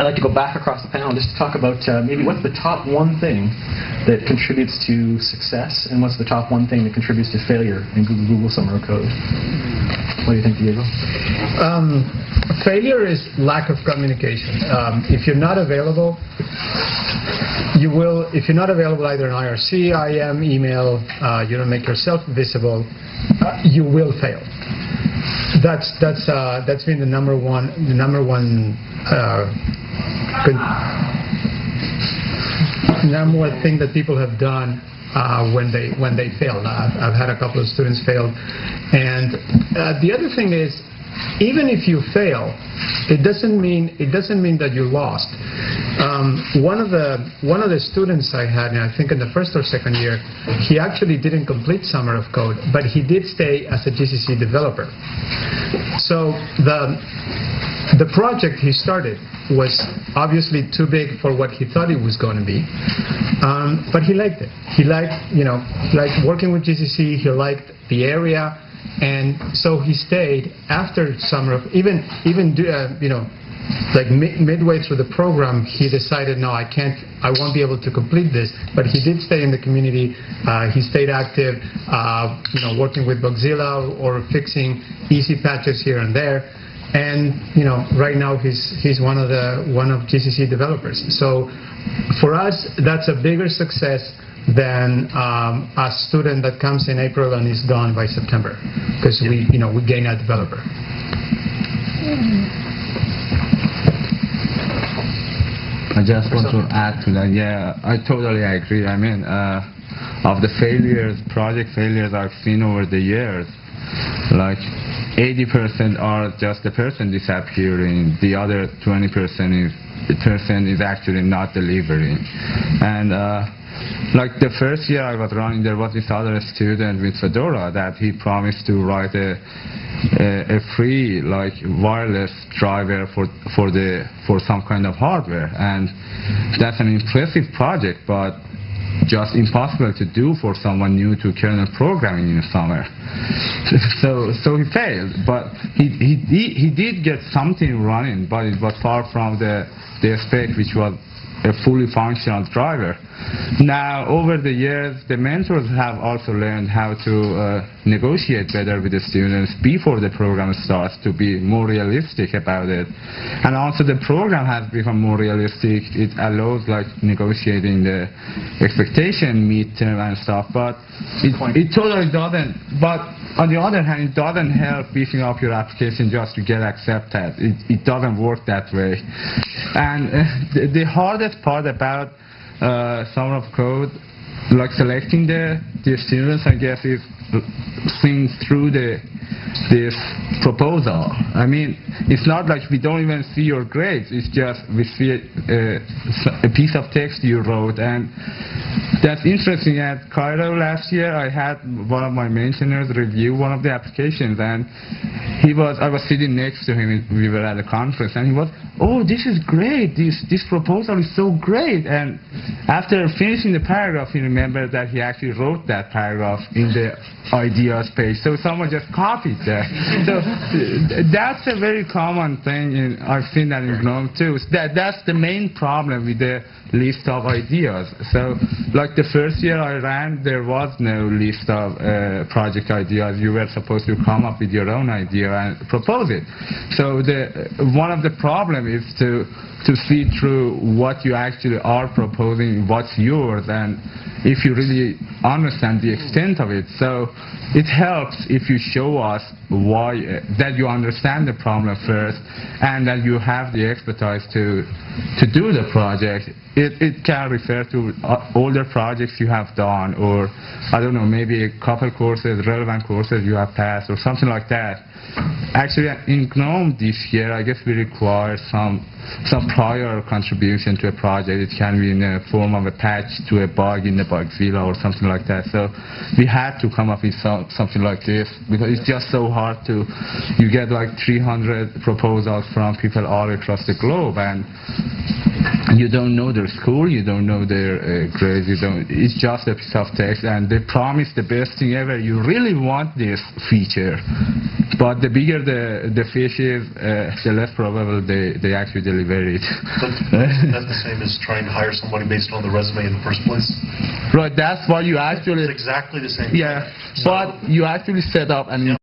I'd like to go back across the panel just to talk about uh, maybe what's the top one thing that contributes to success and what's the top one thing that contributes to failure in Google, Google Summer of Code. What do you think, Diego? Um, failure is lack of communication. Um, if you're not available, you will, if you're not available either in IRC, IM, email, uh, you don't make yourself visible, uh, you will fail. That's that's uh, that's been the number one the number one uh, number one thing that people have done uh, when they when they failed. I've, I've, had a couple of students fail, and uh, the other thing is even if you fail, it doesn't mean it doesn't mean that you lost. Um, one of the one of the students I had, I think in the first or second year, he actually didn't complete Summer of Code, but he did stay as a GCC developer. So the the project he started was obviously too big for what he thought it was going to be, um, but he liked it. He liked, you know, liked working with GCC. He liked the area. And so he stayed after summer, even, even uh, you know, like mid midway through the program, he decided, no, I can't, I won't be able to complete this. But he did stay in the community. Uh, he stayed active, uh, you know, working with Bugzilla or fixing easy patches here and there. And you know, right now he's he's one of the one of GCC developers. So for us, that's a bigger success than um, a student that comes in April and is done by September, because we, you know, we gain a developer. I just want to add to that. Yeah, I totally agree. I mean, uh, of the failures, project failures I've seen over the years, like 80% are just the person disappearing, the other 20% is the person is actually not delivering, and. Uh, like the first year I was running, there was this other student with Fedora that he promised to write a, a, a free like wireless driver for for the for some kind of hardware, and that's an impressive project, but just impossible to do for someone new to kernel programming in summer. so so he failed, but he, he he did get something running, but it was far from the the spec which was a fully functional driver. Now, over the years, the mentors have also learned how to uh, negotiate better with the students before the program starts to be more realistic about it. And also the program has become more realistic. It allows like negotiating the expectation midterm and stuff, but it, it totally doesn't. But on the other hand, it doesn't help beefing up your application just to get accepted. It, it doesn't work that way. And uh, the, the hardest part about uh, Summer of Code, like selecting the, the students, I guess, is seeing through the this proposal. I mean, it's not like we don't even see your grades. It's just we see uh, a, a piece of text you wrote, and that's interesting. At Cairo last year, I had one of my maintainers review one of the applications, and he was. I was sitting next to him. We were at a conference, and he was, "Oh, this is great. This this proposal is so great." And after finishing the paragraph, he remembered that he actually wrote that paragraph in the ideas page. So someone just copied that. so that's a very common thing. In, I've seen that in GNOME too. That that's the main problem with the list of ideas. So like the first year I ran, there was no list of uh, project ideas. You were supposed to come up with your own idea and propose it. So the one of the problem is to to see through what you actually are proposing, what's yours, and if you really understand the extent of it. So it helps if you show us why that you understand the problem first and that you have the expertise to to do the project. It, it can refer to uh, older projects you have done or I don't know maybe a couple courses, relevant courses you have passed or something like that. Actually, in GNOME this year, I guess we require some some prior contribution to a project. It can be in the form of a patch to a bug in the Bugzilla or something like that. So we had to come up with some, something like this because it's just so hard to, you get like 300 proposals from people all across the globe and you don't know their school, you don't know their uh, grades, you don't. It's just a piece of text, and they promise the best thing ever. You really want this feature, but the bigger the the fish is, uh, the less probable they they actually deliver it. But isn't the same as trying to hire somebody based on the resume in the first place? right, that's what you actually. It's exactly the same. Yeah, So- but you actually set up an